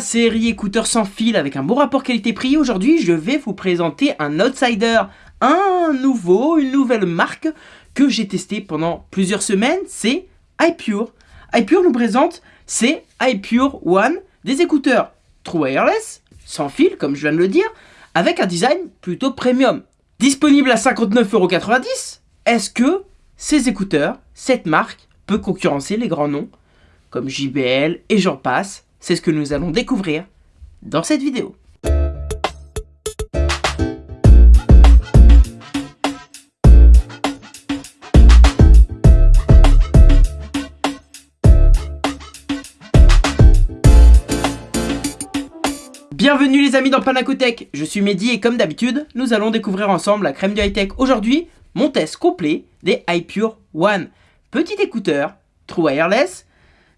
Série écouteurs sans fil avec un bon rapport qualité-prix, aujourd'hui je vais vous présenter un outsider, un nouveau, une nouvelle marque que j'ai testé pendant plusieurs semaines, c'est iPure. iPure nous présente ces iPure One, des écouteurs True Wireless, sans fil comme je viens de le dire, avec un design plutôt premium. Disponible à 59,90€, est-ce que ces écouteurs, cette marque, peut concurrencer les grands noms comme JBL et j'en passe? C'est ce que nous allons découvrir dans cette vidéo. Bienvenue les amis dans Panacotech, je suis Mehdi et comme d'habitude, nous allons découvrir ensemble la crème du high-tech. Aujourd'hui, mon test complet des iPure One. Petit écouteur, true wireless,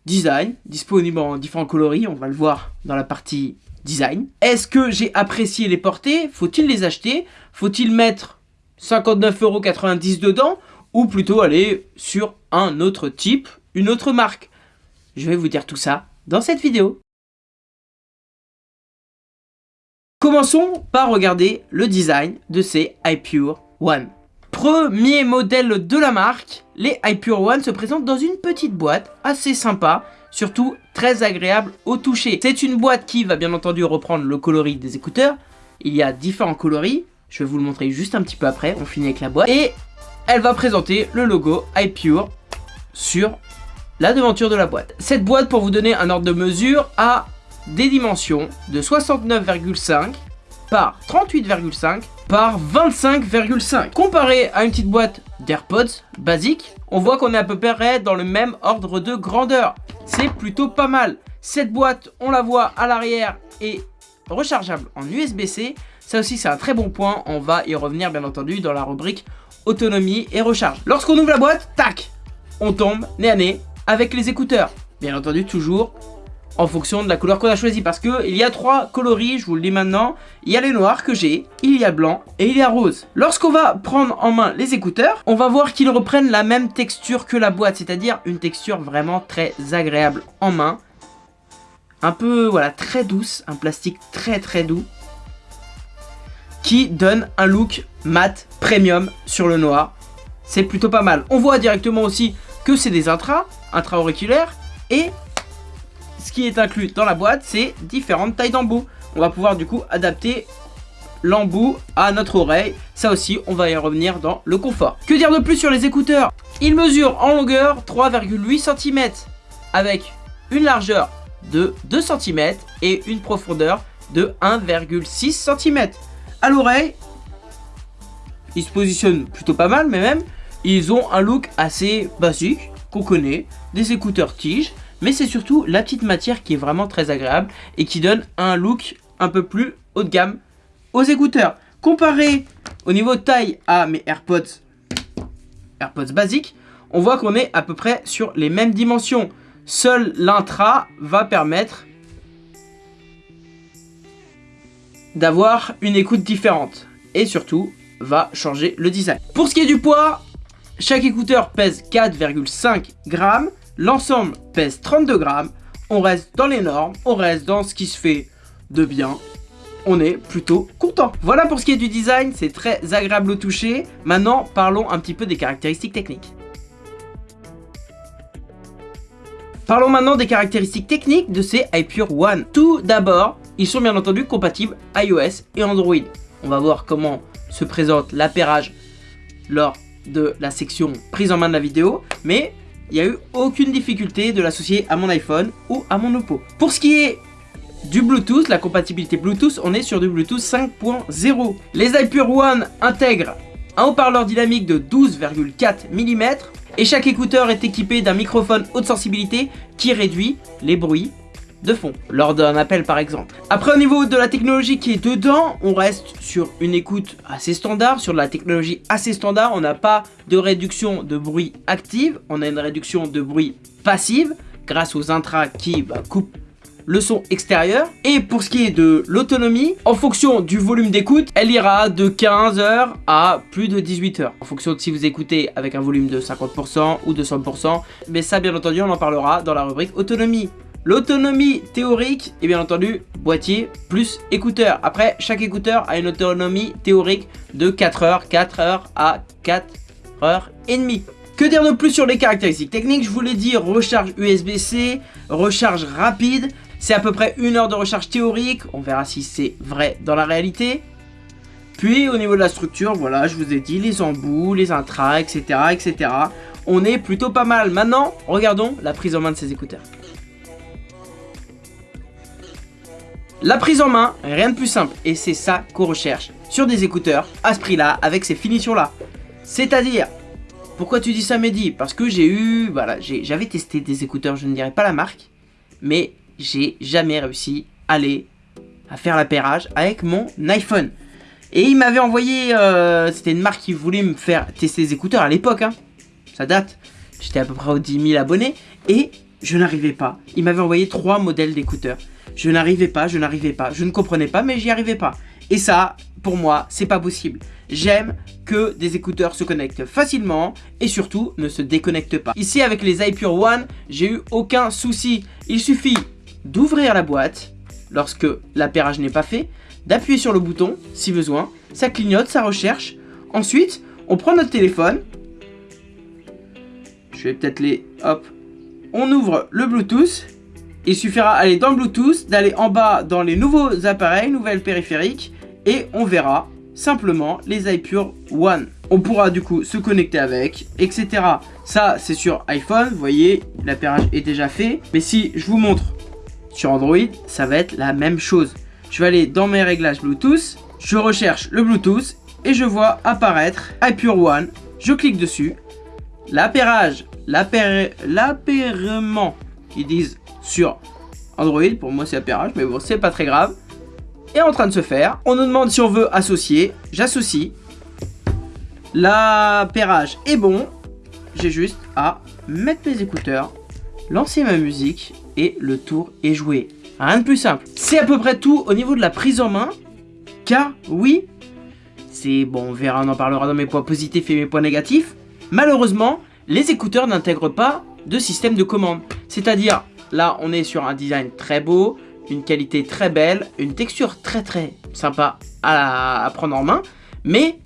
design, disponible en différents coloris, on va le voir dans la partie design. Est-ce que j'ai apprécié les porter? Faut-il les acheter? Faut-il mettre 59,90€ dedans? Ou plutôt aller sur un autre type, une autre marque? Je vais vous dire tout ça dans cette vidéo. Commençons par regarder le design de ces iPure One. Premier modèle de la marque, les iPure One se présentent dans une petite boîte assez sympa, surtout très agréable au toucher. C'est une boîte qui va bien entendu reprendre le coloris des écouteurs. Il y a différents coloris, je vais vous le montrer juste un petit peu après, on finit avec la boîte. Et elle va présenter le logo iPure sur la devanture de la boîte. Cette boîte, pour vous donner un ordre de mesure, a des dimensions de 69,5 par 38,5 par 25,5. Comparé à une petite boîte d'AirPods basique, on voit qu'on est à peu près dans le même ordre de grandeur. C'est plutôt pas mal. Cette boîte, on la voit à l'arrière est rechargeable en USB-C. Ça aussi, c'est un très bon point. On va y revenir, bien entendu, dans la rubrique autonomie et recharge. Lorsqu'on ouvre la boîte, tac, on tombe nez à nez avec les écouteurs. Bien entendu, toujours en fonction de la couleur qu'on a choisi parce que il y a trois coloris, je vous le dis maintenant. Il y a les noirs que j'ai, il y a blanc et il y a rose. Lorsqu'on va prendre en main les écouteurs, on va voir qu'ils reprennent la même texture que la boîte, c'est-à-dire une texture vraiment très agréable en main. Un peu, voilà, très douce, un plastique très très doux qui donne un look mat premium sur le noir. C'est plutôt pas mal. On voit directement aussi que c'est des intras, intra-auriculaires et qui est inclus dans la boîte, c'est différentes tailles d'embout. On va pouvoir du coup adapter l'embout à notre oreille. Ça aussi, on va y revenir dans le confort. Que dire de plus sur les écouteurs? Ils mesurent en longueur 3,8 cm avec une largeur de 2 cm et une profondeur de 1,6 cm. À l'oreille, ils se positionnent plutôt pas mal, mais même, ils ont un look assez basique qu'on connaît, des écouteurs tiges mais c'est surtout la petite matière qui est vraiment très agréable et qui donne un look un peu plus haut de gamme aux écouteurs. Comparé au niveau taille à mes AirPods, AirPods basiques, on voit qu'on est à peu près sur les mêmes dimensions. Seul l'intra va permettre d'avoir une écoute différente et surtout va changer le design. Pour ce qui est du poids, chaque écouteur pèse 4,5 grammes L'ensemble pèse 32 grammes. On reste dans les normes, on reste dans ce qui se fait de bien. On est plutôt content. Voilà pour ce qui est du design, c'est très agréable au toucher. Maintenant, parlons un petit peu des caractéristiques techniques. Parlons maintenant des caractéristiques techniques de ces iPure One. Tout d'abord, ils sont bien entendu compatibles iOS et Android. On va voir comment se présente l'appairage lors de la section prise en main de la vidéo. Mais il n'y a eu aucune difficulté de l'associer à mon iPhone ou à mon Oppo. Pour ce qui est du Bluetooth, la compatibilité Bluetooth, on est sur du Bluetooth 5.0. Les iPure One intègrent un haut-parleur dynamique de 12,4 mm et chaque écouteur est équipé d'un microphone haute sensibilité qui réduit les bruits de fond, lors d'un appel par exemple. Après au niveau de la technologie qui est dedans, on reste sur une écoute assez standard, sur la technologie assez standard, on n'a pas de réduction de bruit active, on a une réduction de bruit passive, grâce aux intras qui bah, coupent le son extérieur. Et pour ce qui est de l'autonomie, en fonction du volume d'écoute, elle ira de 15 heures à plus de 18 heures. En fonction de si vous écoutez avec un volume de 50% ou de 100%. Mais ça, bien entendu, on en parlera dans la rubrique autonomie. L'autonomie théorique est bien entendu boîtier plus écouteur. Après, chaque écouteur a une autonomie théorique de 4 heures, 4 heures à 4 heures et demie. Que dire de plus sur les caractéristiques techniques? Je vous l'ai dit, recharge USB-C, recharge rapide. C'est à peu près une heure de recharge théorique. On verra si c'est vrai dans la réalité. Puis au niveau de la structure, voilà, je vous ai dit les embouts, les intras, etc. etc. On est plutôt pas mal. Maintenant, regardons la prise en main de ces écouteurs. La prise en main, rien de plus simple. Et c'est ça qu'on recherche sur des écouteurs à ce prix-là, avec ces finitions-là. C'est-à-dire, pourquoi tu dis ça Mehdi? Parce que j'ai eu, voilà, j'avais testé des écouteurs, je ne dirais pas la marque, mais j'ai jamais réussi à aller à faire l'appairage avec mon iPhone. Et il m'avait envoyé, euh, c'était une marque qui voulait me faire tester des écouteurs à l'époque, hein. ça date, j'étais à peu près aux 10 000 abonnés, et je n'arrivais pas. Il m'avait envoyé trois modèles d'écouteurs. Je n'arrivais pas, je n'arrivais pas, je ne comprenais pas, mais j'y arrivais pas. Et ça, pour moi, c'est pas possible. J'aime que des écouteurs se connectent facilement et surtout ne se déconnectent pas. Ici, avec les iPure One, j'ai eu aucun souci. Il suffit d'ouvrir la boîte lorsque l'appairage n'est pas fait, d'appuyer sur le bouton si besoin, ça clignote, ça recherche. Ensuite, on prend notre téléphone. Je vais peut-être les... Hop. On ouvre le Bluetooth. Il suffira d'aller dans le Bluetooth, d'aller en bas dans les nouveaux appareils, nouvelles périphériques, et on verra simplement les iPure One. On pourra du coup se connecter avec, etc. Ça, c'est sur iPhone, vous voyez, l'appairage est déjà fait. Mais si je vous montre sur Android, ça va être la même chose. Je vais aller dans mes réglages Bluetooth, je recherche le Bluetooth et je vois apparaître iPure One. Je clique dessus. L'appairage, l'appairement, ils disent sur Android, pour moi c'est appairage, mais bon, c'est pas très grave, est en train de se faire. On nous demande si on veut associer, j'associe. L'appairage est bon, j'ai juste à mettre mes écouteurs, lancer ma musique et le tour est joué. Rien de plus simple. C'est à peu près tout au niveau de la prise en main. Car oui, c'est bon, on verra, on en parlera dans mes points positifs et mes points négatifs. Malheureusement, les écouteurs n'intègrent pas de système de commande. C'est-à-dire, là, on est sur un design très beau, une qualité très belle, une texture très très sympa à, prendre en main, mais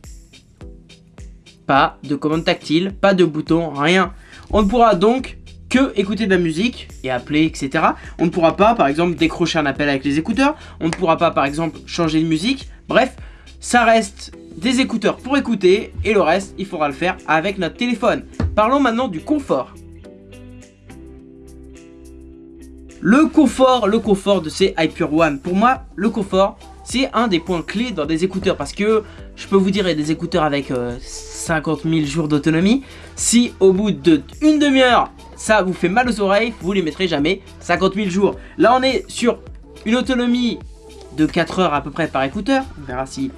pas de commande tactile, pas de bouton, rien. On ne pourra donc que écouter de la musique et appeler, etc. On ne pourra pas, par exemple, décrocher un appel avec les écouteurs. On ne pourra pas, par exemple, changer de musique. Bref, ça reste des écouteurs pour écouter et le reste, il faudra le faire avec notre téléphone. Parlons maintenant du confort. Le confort, le confort de ces Hyper One. Pour moi, le confort, c'est un des points clés dans des écouteurs parce que je peux vous dire, des écouteurs avec 50 euh, 000 jours d'autonomie. Si au bout de une demi-heure, ça vous fait mal aux oreilles, vous les mettrez jamais 50 000 jours. Là, on est sur une autonomie de 4 heures à peu près par écouteur. On verra si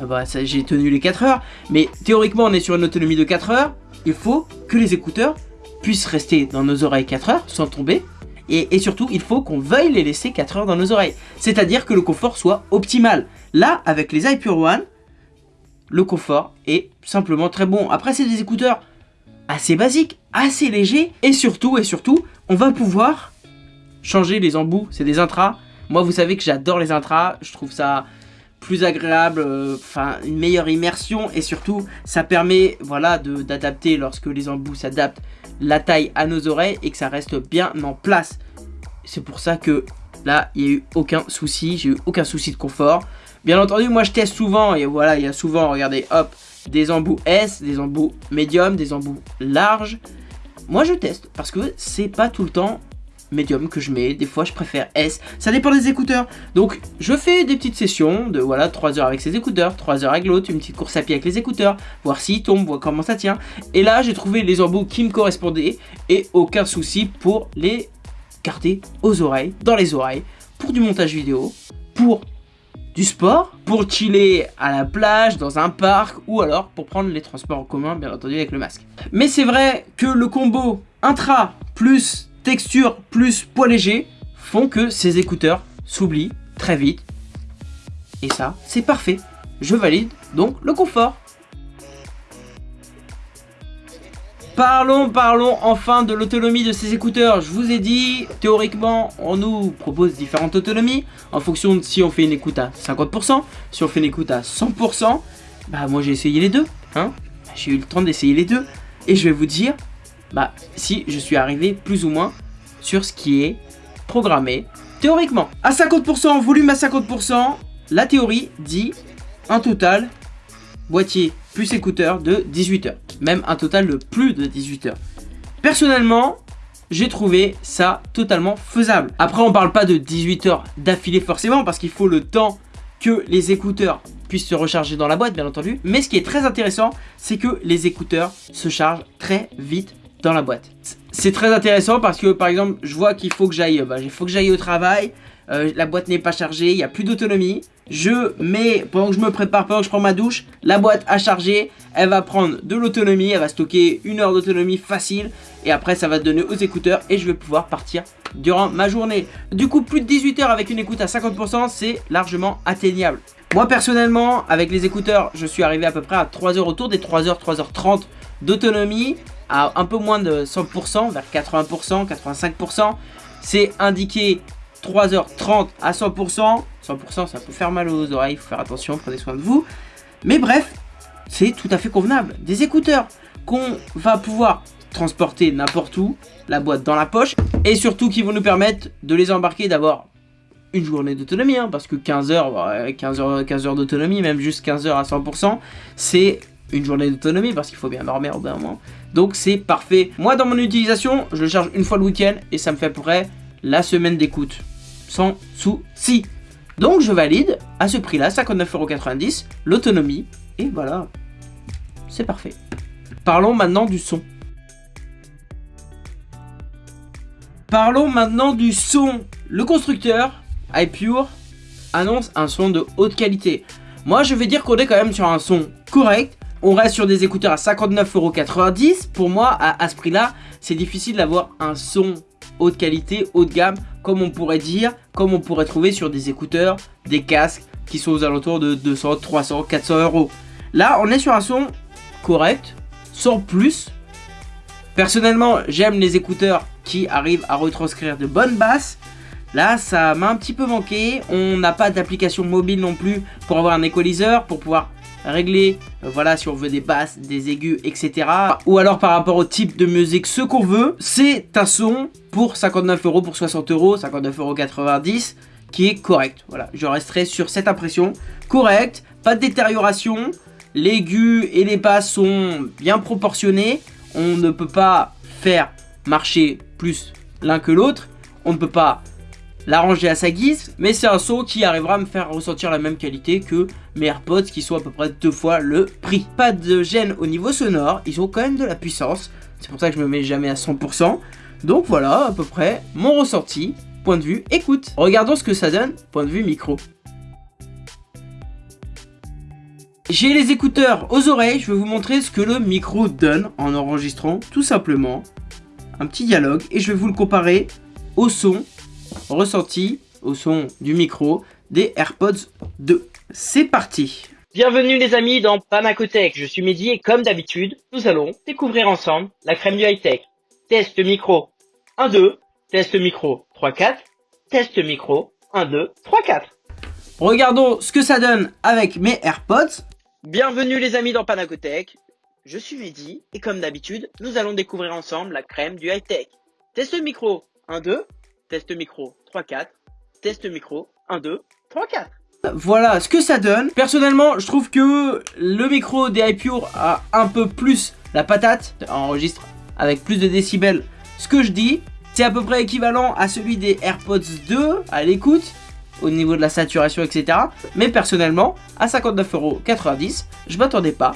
ah bah, j'ai tenu les 4 heures. Mais théoriquement, on est sur une autonomie de 4 heures. Il faut que les écouteurs puissent rester dans nos oreilles 4 heures sans tomber. Et, surtout, il faut qu'on veuille les laisser 4 heures dans nos oreilles. C'est-à-dire que le confort soit optimal. Là, avec les iPure One, le confort est simplement très bon. Après, c'est des écouteurs assez basiques, assez légers. Et surtout, et surtout, on va pouvoir changer les embouts. C'est des intras. Moi, vous savez que j'adore les intras. Je trouve ça plus agréable, euh, enfin une meilleure immersion et surtout ça permet voilà d'adapter lorsque les embouts s'adaptent la taille à nos oreilles et que ça reste bien en place. C'est pour ça que là, il n'y a eu aucun souci, j'ai eu aucun souci de confort. Bien entendu, moi je teste souvent et voilà, il y a souvent, regardez, hop, des embouts S, des embouts médium, des embouts larges. Moi je teste parce que c'est pas tout le temps médium que je mets, des fois je préfère S, ça dépend des écouteurs. Donc je fais des petites sessions de voilà 3 heures avec ces écouteurs, 3 heures avec l'autre, une petite course à pied avec les écouteurs, voir s'ils tombent, voir comment ça tient. Et là j'ai trouvé les embouts qui me correspondaient et aucun souci pour les garder aux oreilles, dans les oreilles, pour du montage vidéo, pour du sport, pour chiller à la plage, dans un parc ou alors pour prendre les transports en commun bien entendu avec le masque. Mais c'est vrai que le combo intra plus texture plus poids léger font que ces écouteurs s'oublient très vite. Et ça, c'est parfait. Je valide donc le confort. Parlons, parlons enfin de l'autonomie de ces écouteurs. Je vous ai dit, théoriquement, on nous propose différentes autonomies en fonction de si on fait une écoute à 50%, si on fait une écoute à 100%. Bah moi j'ai essayé les deux, hein. J'ai eu le temps d'essayer les deux et je vais vous dire, bah si je suis arrivé plus ou moins sur ce qui est programmé théoriquement. À 50%, volume à 50%, la théorie dit un total boîtier plus écouteur de 18 heures. Même un total de plus de 18 heures. Personnellement, j'ai trouvé ça totalement faisable. Après, on parle pas de 18 heures d'affilée forcément parce qu'il faut le temps que les écouteurs puissent se recharger dans la boîte, bien entendu. Mais ce qui est très intéressant, c'est que les écouteurs se chargent très vite dans la boîte. C'est très intéressant parce que, par exemple, je vois qu'il faut que j'aille bah, au travail, euh, la boîte n'est pas chargée, il n'y a plus d'autonomie. Je mets, pendant que je me prépare, pendant que je prends ma douche, la boîte a chargé, elle va prendre de l'autonomie, elle va stocker une heure d'autonomie facile. Et après, ça va donner aux écouteurs et je vais pouvoir partir durant ma journée. Du coup, plus de 18 heures avec une écoute à 50%, c'est largement atteignable. Moi, personnellement, avec les écouteurs, je suis arrivé à peu près à 3 heures autour des 3h, 3h30 d'autonomie à un peu moins de 100%, vers 80%, 85%. C'est indiqué 3h30 à 100%. 100% ça peut faire mal aux oreilles, il faut faire attention, prenez soin de vous. Mais bref, c'est tout à fait convenable. Des écouteurs qu'on va pouvoir transporter n'importe où, la boîte dans la poche, et surtout qui vont nous permettre de les embarquer d'avoir une journée d'autonomie, hein, parce que 15 heures, 15 heures, 15 heures d'autonomie, même juste 15 heures à 100%, c'est une journée d'autonomie, parce qu'il faut bien dormir au bout d'un moment. Donc c'est parfait. Moi, dans mon utilisation, je le charge une fois le week-end, et ça me fait à peu près la semaine d'écoute sans souci. Donc je valide à ce prix-là, 59,90€, l'autonomie, et voilà, c'est parfait. Parlons maintenant du son. Parlons maintenant du son. Le constructeur, iPure, annonce un son de haute qualité. Moi je vais dire qu'on est quand même sur un son correct. On reste sur des écouteurs à 59,90€. Pour moi, à, ce prix-là, c'est difficile d'avoir un son haute qualité, haut de gamme, comme on pourrait dire, comme on pourrait trouver sur des écouteurs, des casques qui sont aux alentours de 200, 300, 400 euros. Là, on est sur un son correct, sans plus. Personnellement, j'aime les écouteurs qui arrivent à retranscrire de bonnes basses. Là, ça m'a un petit peu manqué. On n'a pas d'application mobile non plus pour avoir un équaliseur, pour pouvoir régler, euh, voilà, si on veut des basses, des aigus, etc. Ou alors par rapport au type de musique, ce qu'on veut, c'est un son pour 59 euros, pour 60 euros, 59,90 euros qui est correct. Voilà, je resterai sur cette impression. Correct, pas de détérioration, l'aigu et les basses sont bien proportionnés. On ne peut pas faire marcher plus l'un que l'autre. On ne peut pas l'arranger à sa guise, mais c'est un son qui arrivera à me faire ressentir la même qualité que mes AirPods qui sont à peu près deux fois le prix. Pas de gêne au niveau sonore, ils ont quand même de la puissance, c'est pour ça que je me mets jamais à 100%. Donc voilà à peu près mon ressenti, point de vue écoute. Regardons ce que ça donne, point de vue micro. J'ai les écouteurs aux oreilles, je vais vous montrer ce que le micro donne en enregistrant tout simplement un petit dialogue et je vais vous le comparer au son ressenti au son du micro des AirPods 2. C'est parti Bienvenue les amis dans Panacotech, je suis Mehdi et comme d'habitude, nous allons découvrir ensemble la crème du high-tech. Test micro 1, 2, test micro 3, 4, test micro 1, 2, 3, 4. Regardons ce que ça donne avec mes AirPods. Bienvenue les amis dans Panacotech, je suis Mehdi et comme d'habitude, nous allons découvrir ensemble la crème du high-tech. Test micro 1, 2, test micro 3, 4, test micro 1, 2, 3, 4. Voilà ce que ça donne. Personnellement, je trouve que le micro des iPure a un peu plus la patate. Enregistre avec plus de décibels ce que je dis. C'est à peu près équivalent à celui des AirPods 2 à l'écoute au niveau de la saturation, etc. Mais personnellement, à 59,90€, je m'attendais pas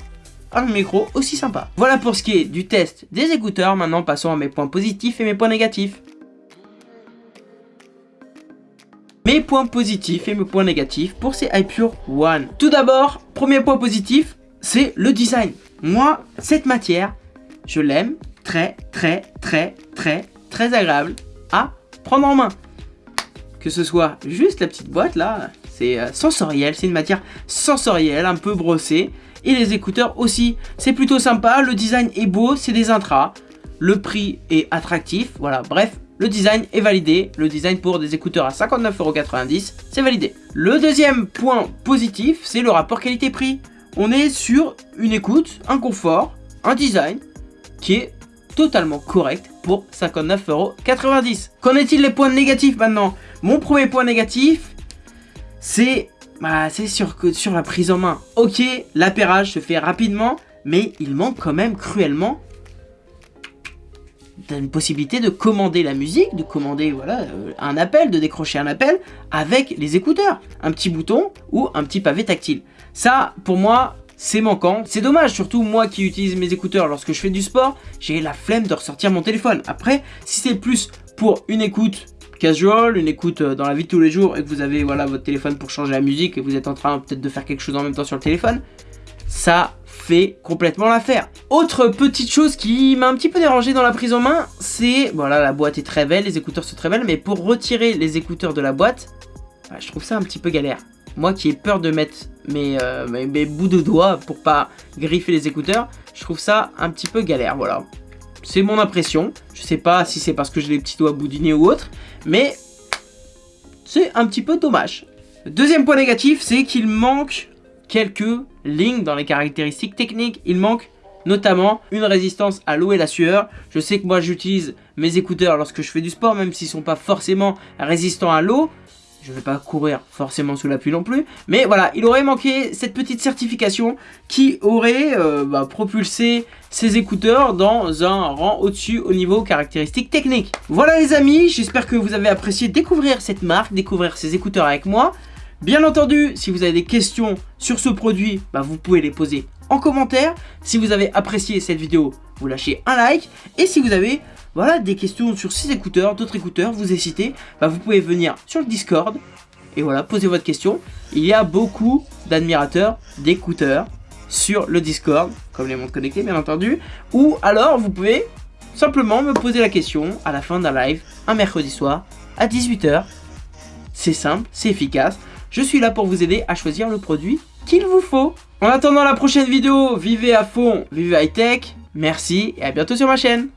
à un micro aussi sympa. Voilà pour ce qui est du test des écouteurs. Maintenant, passons à mes points positifs et mes points négatifs. Mes points positifs et mes points négatifs pour ces iPure One. Tout d'abord, premier point positif, c'est le design. Moi, cette matière, je l'aime très très très très très agréable à prendre en main. Que ce soit juste la petite boîte là, c'est euh, sensoriel, c'est une matière sensorielle, un peu brossée. et les écouteurs aussi. C'est plutôt sympa, le design est beau, c'est des intras, le prix est attractif, voilà, bref, le design est validé. Le design pour des écouteurs à 59,90€, c'est validé. Le deuxième point positif, c'est le rapport qualité-prix. On est sur une écoute, un confort, un design qui est totalement correct pour 59,90€. Qu'en est-il des points négatifs maintenant? Mon premier point négatif, c'est bah, sur, sur la prise en main. Ok, l'appairage se fait rapidement, mais il manque quand même cruellement une possibilité de commander la musique, de commander voilà euh, un appel, de décrocher un appel avec les écouteurs. Un petit bouton ou un petit pavé tactile. Ça, pour moi, c'est manquant. C'est dommage, surtout moi qui utilise mes écouteurs lorsque je fais du sport, j'ai la flemme de ressortir mon téléphone. Après, si c'est plus pour une écoute casual, une écoute euh, dans la vie de tous les jours et que vous avez voilà votre téléphone pour changer la musique et vous êtes en train peut-être de faire quelque chose en même temps sur le téléphone, ça fait complètement l'affaire. Autre petite chose qui m'a un petit peu dérangé dans la prise en main, c'est, voilà, la boîte est très belle, les écouteurs sont très belles, mais pour retirer les écouteurs de la boîte, bah, je trouve ça un petit peu galère. Moi qui ai peur de mettre euh, mes, mes, bouts de doigts pour pas griffer les écouteurs, je trouve ça un petit peu galère, voilà. C'est mon impression, je sais pas si c'est parce que j'ai les petits doigts boudinés ou autre, mais c'est un petit peu dommage. Deuxième point négatif, c'est qu'il manque quelques lignes dans les caractéristiques techniques. Il manque notamment une résistance à l'eau et la sueur. Je sais que moi j'utilise mes écouteurs lorsque je fais du sport, même s'ils sont pas forcément résistants à l'eau. Je ne vais pas courir forcément sous la pluie non plus. Mais voilà, il aurait manqué cette petite certification qui aurait euh, bah, propulsé ces écouteurs dans un rang au-dessus au niveau caractéristiques techniques. Voilà les amis, j'espère que vous avez apprécié découvrir cette marque, découvrir ces écouteurs avec moi. Bien entendu, si vous avez des questions sur ce produit, bah, vous pouvez les poser en commentaire. Si vous avez apprécié cette vidéo, vous lâchez un like. Et si vous avez voilà, des questions sur ces écouteurs, d'autres écouteurs, vous hésitez, bah, vous pouvez venir sur le Discord et voilà, poser votre question. Il y a beaucoup d'admirateurs d'écouteurs sur le Discord, comme les montres connectées bien entendu. Ou alors vous pouvez simplement me poser la question à la fin d'un live, un mercredi soir, à 18h. C'est simple, c'est efficace. Je suis là pour vous aider à choisir le produit qu'il vous faut. En attendant la prochaine vidéo, vivez à fond, vivez high tech. Merci et à bientôt sur ma chaîne.